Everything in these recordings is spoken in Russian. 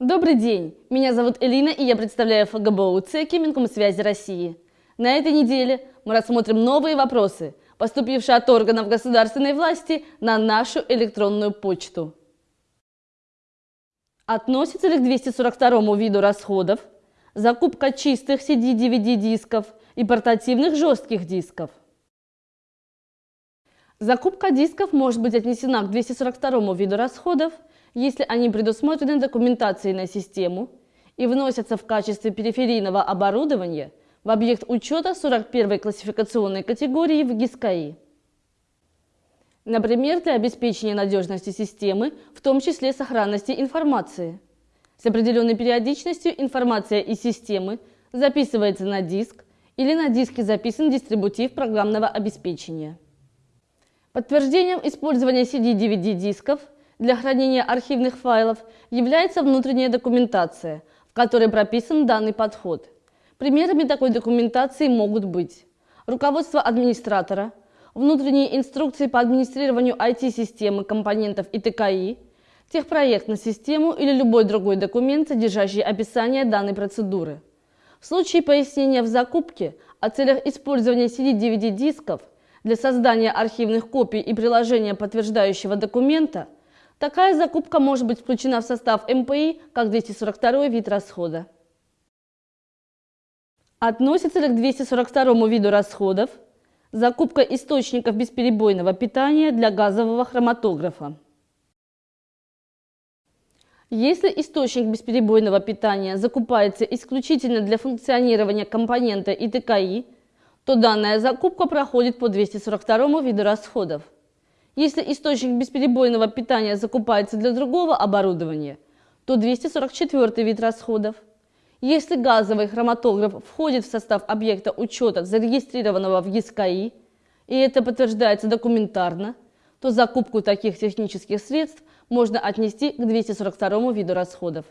Добрый день! Меня зовут Элина, и я представляю ФГБУ ЦЕКИ Минкомсвязи России. На этой неделе мы рассмотрим новые вопросы, поступившие от органов государственной власти на нашу электронную почту. Относится ли к 242 виду расходов закупка чистых CD-DVD дисков и портативных жестких дисков? Закупка дисков может быть отнесена к 242 виду расходов, если они предусмотрены документацией на систему и вносятся в качестве периферийного оборудования в объект учета 41 классификационной категории в ГИСКАИ. Например, для обеспечения надежности системы, в том числе сохранности информации. С определенной периодичностью информация из системы записывается на диск или на диске записан дистрибутив программного обеспечения. Подтверждением использования CD-DVD дисков для хранения архивных файлов является внутренняя документация, в которой прописан данный подход. Примерами такой документации могут быть руководство администратора, внутренние инструкции по администрированию IT-системы, компонентов и ТКИ, техпроект на систему или любой другой документ, содержащий описание данной процедуры. В случае пояснения в закупке о целях использования CD-DVD дисков для создания архивных копий и приложения подтверждающего документа, такая закупка может быть включена в состав МПИ как 242 вид расхода. Относится ли к 242 виду расходов закупка источников бесперебойного питания для газового хроматографа? Если источник бесперебойного питания закупается исключительно для функционирования компонента ИТКИ, то данная закупка проходит по 242 виду расходов. Если источник бесперебойного питания закупается для другого оборудования, то 244 вид расходов. Если газовый хроматограф входит в состав объекта учета, зарегистрированного в ЕСКИ, и это подтверждается документарно, то закупку таких технических средств можно отнести к 242 виду расходов.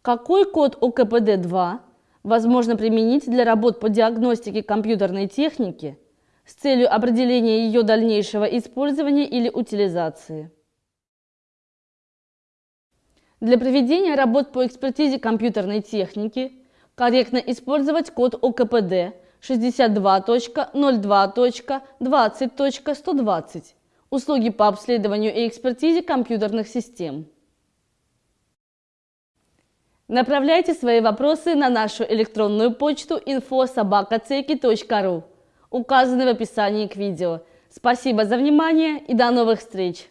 Какой код ОКПД-2 возможно применить для работ по диагностике компьютерной техники с целью определения ее дальнейшего использования или утилизации. Для проведения работ по экспертизе компьютерной техники корректно использовать код ОКПД 62.02.20.120 услуги по обследованию и экспертизе компьютерных систем. Направляйте свои вопросы на нашу электронную почту info.sobakaceki.ru, указанной в описании к видео. Спасибо за внимание и до новых встреч!